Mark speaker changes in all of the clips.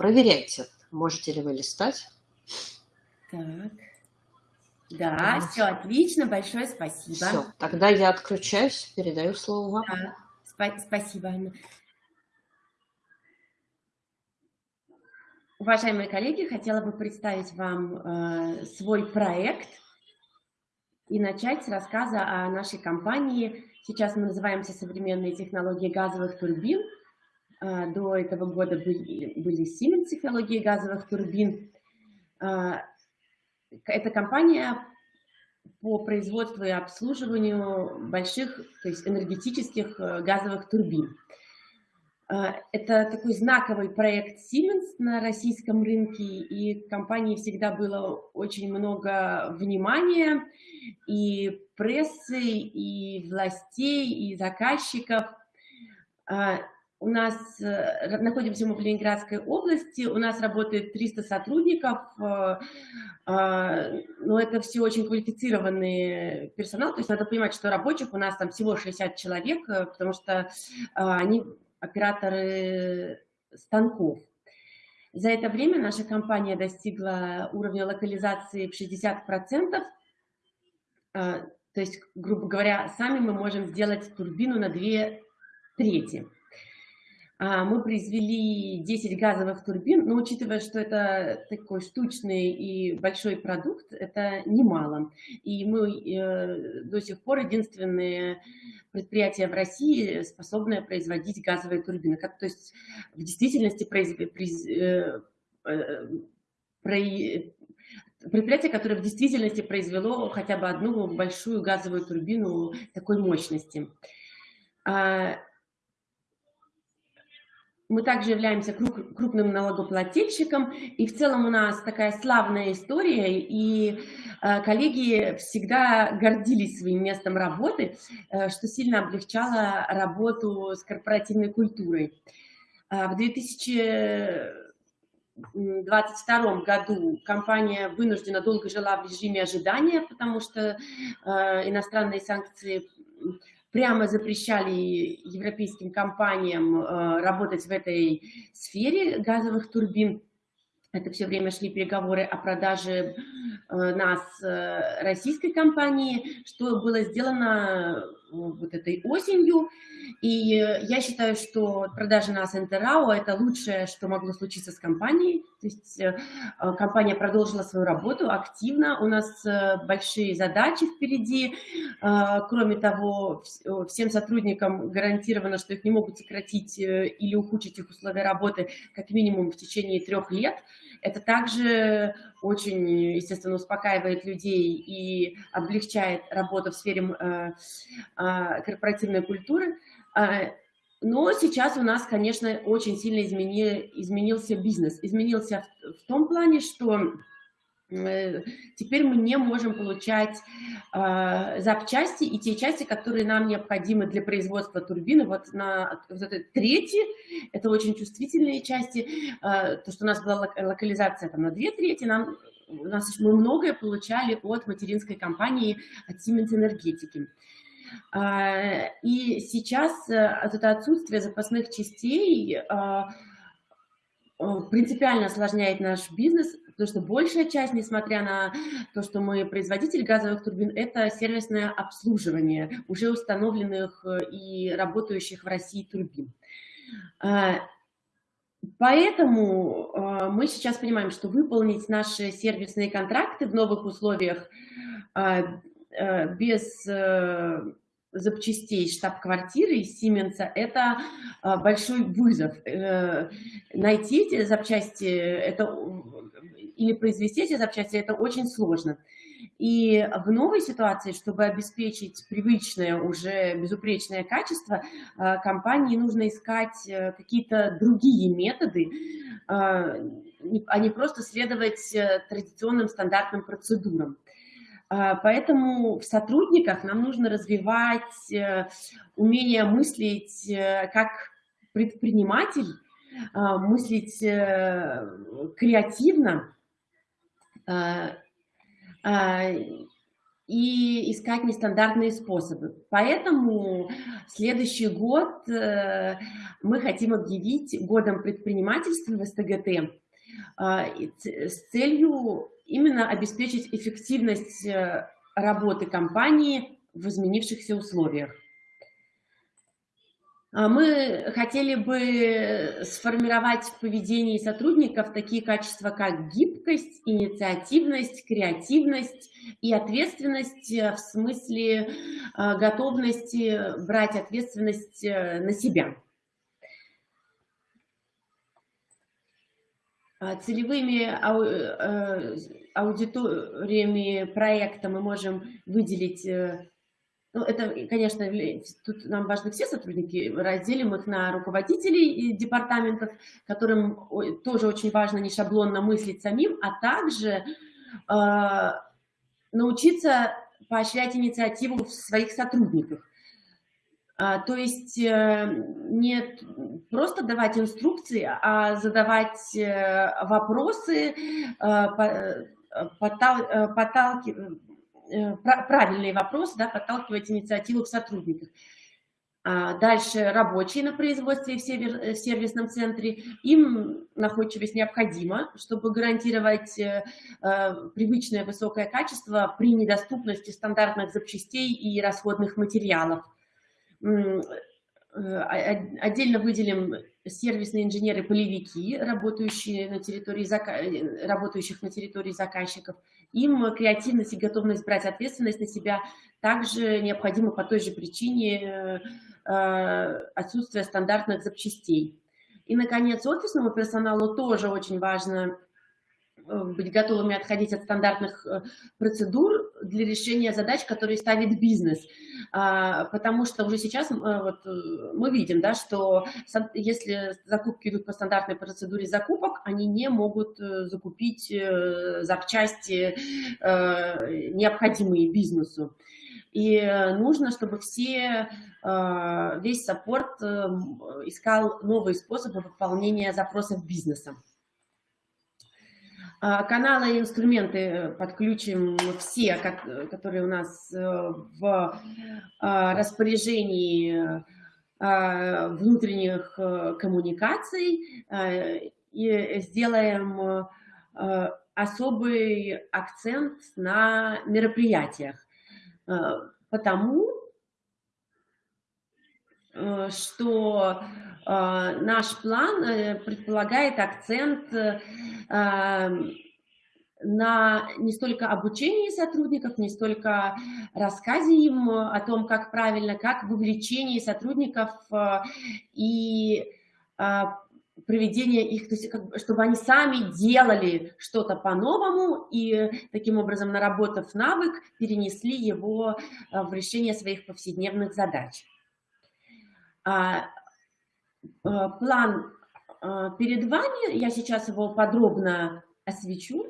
Speaker 1: проверяйте, можете ли вы листать.
Speaker 2: Так. Да, все отлично, большое спасибо. Все,
Speaker 1: тогда я отключаюсь, передаю слово вам. Да,
Speaker 2: спа спасибо, Анна. Уважаемые коллеги, хотела бы представить вам э, свой проект и начать с рассказа о нашей компании. Сейчас мы называемся «Современные технологии газовых турбин». Э, до этого года были, были Siemens технологии газовых турбин. Э, эта компания по производству и обслуживанию больших, то есть энергетических э, газовых турбин. А, это такой знаковый проект Siemens на российском рынке, и компании всегда было очень много внимания и прессы, и властей, и заказчиков. У нас, э, находимся мы в Ленинградской области, у нас работает 300 сотрудников, э, а, но это все очень квалифицированный персонал, то есть надо понимать, что рабочих у нас там всего 60 человек, э, потому что они операторы станков. За это время наша компания достигла уровня локализации в 60%. А, то есть, грубо говоря, сами мы можем сделать турбину на две трети. А, мы произвели 10 газовых турбин, но учитывая, что это такой штучный и большой продукт, это немало. И мы э, до сих пор единственные предприятия в России, способные производить газовые турбины. Как, то есть в действительности произ, произ, э, э, предприятие, которое в действительности произвело хотя бы одну большую газовую турбину такой мощности. Мы также являемся крупным налогоплательщиком, и в целом у нас такая славная история, и э, коллеги всегда гордились своим местом работы, э, что сильно облегчало работу с корпоративной культурой. Э, в 2022 году компания вынуждена долго жила в режиме ожидания, потому что иностранные санкции прямо запрещали европейским компаниям э, работать в этой сфере газовых турбин. Это все время шли переговоры о продаже э, нас э, российской компании, что было сделано вот этой осенью. И я считаю, что продажа нас Интерао – это лучшее, что могло случиться с компанией. То есть э, компания продолжила свою работу активно, у нас э, большие задачи впереди. Э, кроме того, всем сотрудникам гарантировано, что их не могут сократить или ухудшить их условия работы как минимум в течение трех лет. Это также очень, естественно, успокаивает людей и облегчает работу в сфере корпоративной культуры. А, но сейчас у нас, конечно, очень сильно измени, изменился бизнес. Изменился в, том плане, что э, теперь мы не можем получать э, запчасти и те части, которые нам необходимы для производства турбины. Вот на вот это третьи, это очень чувствительные части. Э, то, что у нас была локализация там, на две трети, нам, у нас, мы многое получали от материнской компании, от Siemens Энергетики. А, и сейчас э, это отсутствие запасных частей а, принципиально осложняет наш бизнес, потому что большая часть, несмотря на то, что мы производитель газовых турбин, это сервисное обслуживание уже установленных э, и работающих в России турбин. А, поэтому мы сейчас понимаем, что выполнить наши сервисные контракты в новых условиях без запчастей штаб-квартиры из Сименса – это а, большой вызов. Э, найти эти запчасти это, или произвести эти запчасти – это очень сложно. И в новой ситуации, чтобы обеспечить привычное, уже безупречное качество, а, компании нужно искать э, какие-то другие методы, а, а не просто следовать э, традиционным стандартным процедурам. Поэтому в сотрудниках нам нужно развивать э, умение мыслить э, как предприниматель, мыслить э, креативно. А, и искать нестандартные способы. Поэтому следующий год э, мы хотим объявить годом предпринимательства в СТГТ э, с целью именно обеспечить эффективность э, работы компании в изменившихся условиях. А мы хотели бы сформировать в поведении сотрудников такие качества, как гибкость, инициативность, креативность и ответственность в смысле а, готовности брать ответственность э, на себя. А, целевыми э, аудиториями проекта мы можем выделить э, ну, это, конечно, тут нам важны все сотрудники, разделим их на руководителей департаментов, которым тоже очень важно не шаблонно мыслить самим, а также э, научиться поощрять инициативу в своих сотрудниках. А, то есть э, не просто давать инструкции, а задавать э, вопросы, э, подталкивать Э, правильный вопрос, да, подталкивать инициативу в сотрудниках. А дальше рабочие на производстве в, э, сервисном центре, им находчивость необходима, чтобы гарантировать э, привычное высокое качество при недоступности стандартных запчастей и расходных материалов. Отдельно выделим сервисные инженеры-полевики, работающие на территории, работающих на территории заказчиков, им креативность и готовность брать ответственность на себя также необходимы по той же причине э, отсутствия стандартных запчастей. И, наконец, офисному персоналу тоже очень важно Э, быть готовыми отходить от стандартных э, процедур для решения задач, которые ставит бизнес. А, потому что уже сейчас э, вот, мы видим, да, что если закупки идут по стандартной процедуре закупок, они не могут закупить запчасти, необходимые бизнесу. И нужно, чтобы все, весь саппорт искал новые способы выполнения запросов бизнеса. А, каналы и инструменты подключим все, которые у нас э, в а, распоряжении а, внутренних э, коммуникаций. И сделаем особый акцент на мероприятиях, потому э, что наш план предполагает акцент на не столько обучении сотрудников, не столько рассказе им о том, как правильно, как вовлечение сотрудников э, и э, проведение их, то есть, чтобы они сами делали что-то по-новому и таким образом, наработав навык, перенесли его э, в решение своих повседневных задач. А, план а, перед вами, я сейчас его подробно освещу.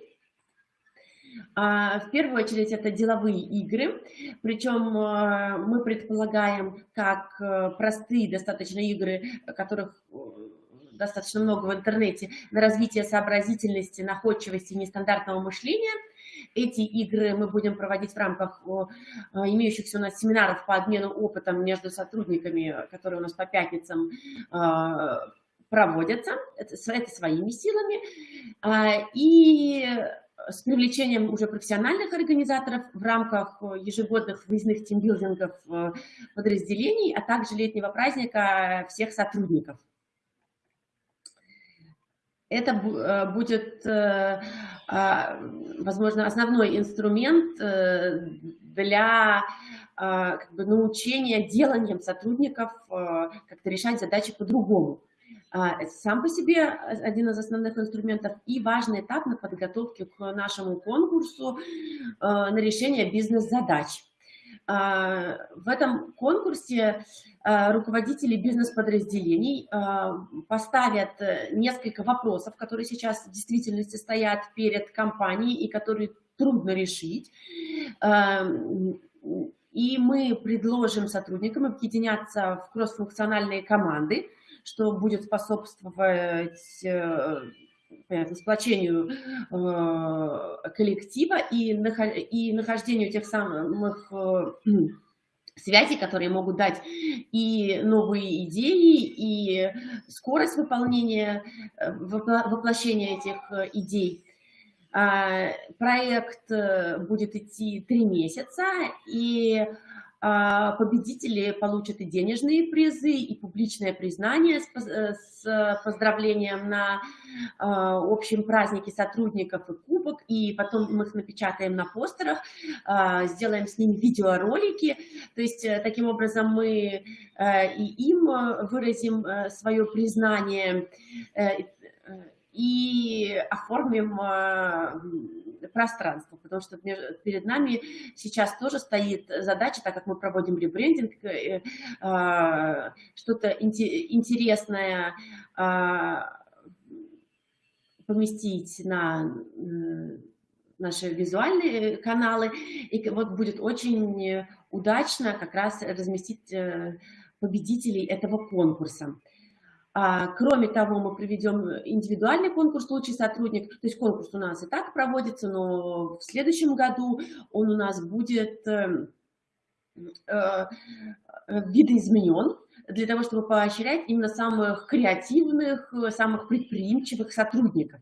Speaker 2: А, в первую очередь это деловые игры, причем а, мы предполагаем как э, простые достаточно игры, которых э, достаточно много в интернете, на развитие сообразительности, находчивости, нестандартного мышления. Эти игры мы будем проводить в рамках имеющихся у нас семинаров по обмену опытом между сотрудниками, которые у нас по пятницам проводятся, это, своими силами, а, и с привлечением уже профессиональных организаторов в рамках ежегодных выездных тимбилдингов э, подразделений, а также летнего праздника всех сотрудников. Это э, будет, э, возможно, основной инструмент для как бы, научения деланием сотрудников как-то решать задачи по-другому. А, сам по себе один из основных инструментов и важный этап на подготовке к нашему конкурсу а, на решение бизнес-задач. А, в этом конкурсе руководители бизнес-подразделений поставят несколько вопросов, которые сейчас в действительности стоят перед компанией и которые трудно решить. И мы предложим сотрудникам объединяться в кроссфункциональные команды, что будет способствовать э, понятно, сплочению э, коллектива и, и нахождению тех самых э, связей, которые могут дать и новые идеи, и скорость выполнения, э, воплощения этих идей. А, проект будет идти три месяца, и победители получат и денежные призы, и публичное признание с э, поздравлением на а, общем празднике сотрудников и кубок, и потом мы их напечатаем на постерах, а, сделаем с ними видеоролики. То есть э, таким образом мы э, и им выразим свое признание и оформим пространство, потому что перед нами сейчас тоже стоит задача, так как мы проводим ребрендинг, э, а, что-то интересное а, поместить на наши визуальные каналы, и вот будет очень удачно как раз разместить э, победителей этого конкурса. А, кроме того, мы проведем индивидуальный конкурс «Лучший сотрудник». То есть конкурс у нас и так проводится, но в следующем году он у нас будет э, э, видоизменен для того, чтобы поощрять именно самых креативных, самых предприимчивых сотрудников.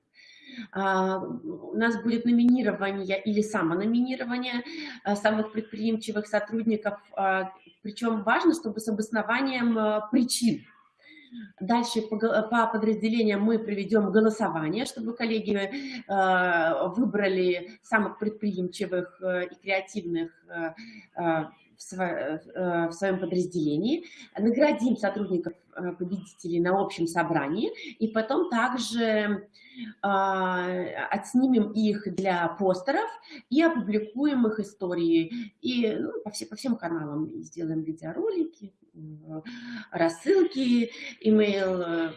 Speaker 2: А, у нас будет номинирование или самономинирование э, самых предприимчивых сотрудников, а, причем важно, чтобы с обоснованием причин Дальше по, по подразделениям мы проведем голосование, чтобы коллеги э, выбрали самых предприимчивых э, и креативных э, э в, э, своем подразделении, наградим сотрудников э, победителей на общем собрании и потом также отснимем их для постеров и опубликуем их истории. И ну, по, все, по всем каналам. Сделаем видеоролики, рассылки, имейл э,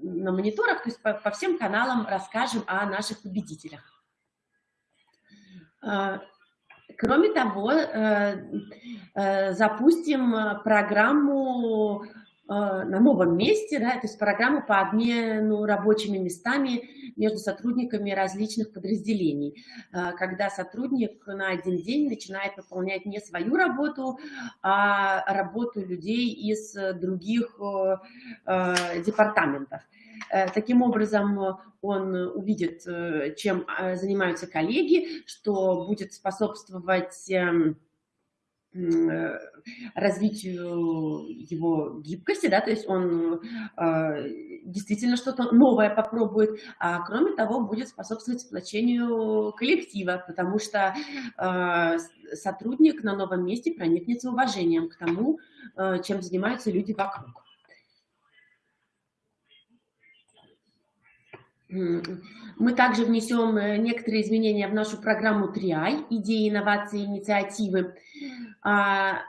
Speaker 2: на мониторах, то есть по, по всем каналам расскажем о наших победителях. А, кроме того, э, э, запустим программу на новом месте, да, то есть программу по обмену рабочими местами между сотрудниками различных подразделений, а, когда сотрудник на один день начинает выполнять не свою работу, а работу людей из других а, департаментов. Э, таким образом, он увидит, э, чем занимаются коллеги, что будет способствовать эм, Э, развитию его гибкости, да, то есть он э, действительно что-то новое попробует, а кроме того будет способствовать сплочению коллектива, потому что э, сотрудник на новом месте проникнется уважением к тому, э, чем занимаются люди вокруг. Мы также внесем э, некоторые изменения в нашу программу TRIAI, идеи, инновации, инициативы. А,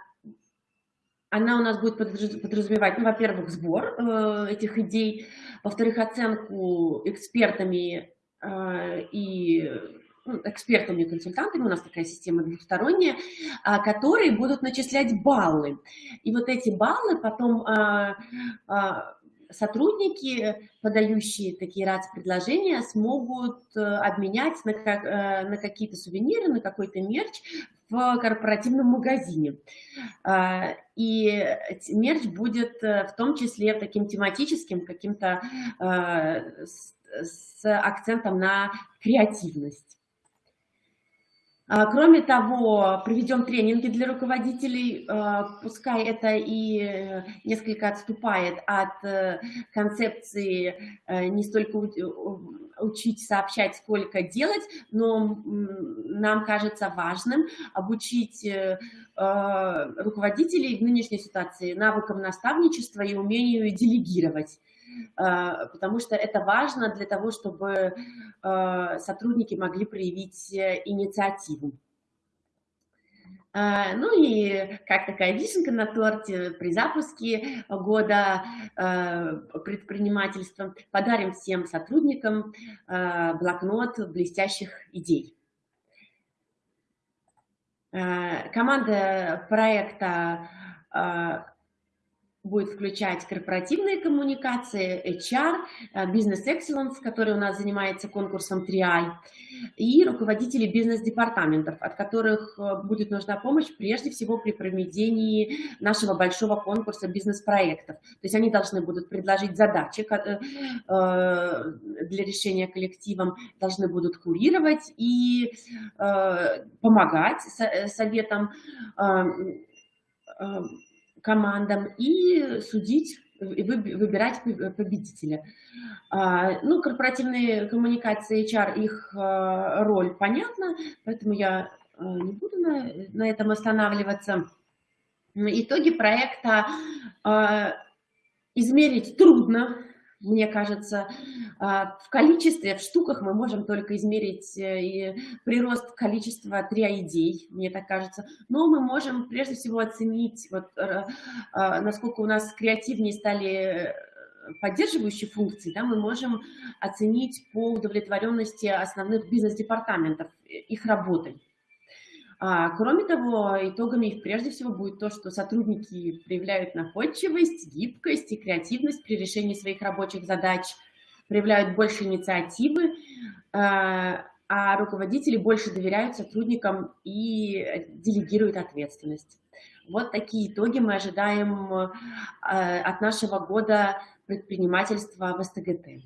Speaker 2: она у нас будет подразумевать, ну, во-первых, сбор э, этих идей, во-вторых, оценку экспертами э, и ну, экспертами и консультантами, у нас такая система двухсторонняя, а, которые будут начислять баллы. И вот эти баллы потом а, сотрудники, подающие такие РАЦ-предложения, смогут э, обменять на, как, э, на какие-то сувениры, на какой-то мерч в корпоративном магазине. А, и мерч будет э, в том числе таким тематическим, каким-то с акцентом на креативность. А, кроме того, проведем тренинги для руководителей, а, пускай это и несколько отступает от э, концепции э, не столько учить сообщать, сколько делать, но нам кажется важным обучить э, руководителей в нынешней ситуации навыкам наставничества и умению делегировать. А, потому что это важно для того, чтобы а, сотрудники могли проявить э, инициативу. Ну и как такая вишенка на торте при запуске года предпринимательства подарим всем сотрудникам блокнот блестящих идей. Команда проекта будет включать корпоративные коммуникации, HR, э, бизнес excellence, который у нас занимается конкурсом 3i, и руководители бизнес-департаментов, от которых э, будет нужна помощь прежде всего при проведении нашего большого конкурса бизнес-проектов. То есть они должны будут предложить задачи э, для решения коллективом, должны будут курировать и помогать советам командам и судить, и выбирать победителя. А, ну, корпоративные коммуникации HR, их а, роль понятна, поэтому я а, не буду на, на этом останавливаться. Итоги проекта измерить трудно, мне кажется, а, в количестве, в штуках мы можем только измерить э, прирост количества триоидей, мне так кажется. Но мы можем прежде всего оценить, вот, э, а, насколько у нас креативнее стали э, поддерживающие функции, да, мы можем оценить по удовлетворенности основных бизнес-департаментов, их работой. А, кроме того, итогами их прежде всего будет то, что сотрудники проявляют находчивость, гибкость и креативность при решении своих рабочих задач, проявляют больше инициативы, а, а руководители больше доверяют сотрудникам и делегируют ответственность. Вот такие итоги мы ожидаем а, от нашего года предпринимательства в СТГТ.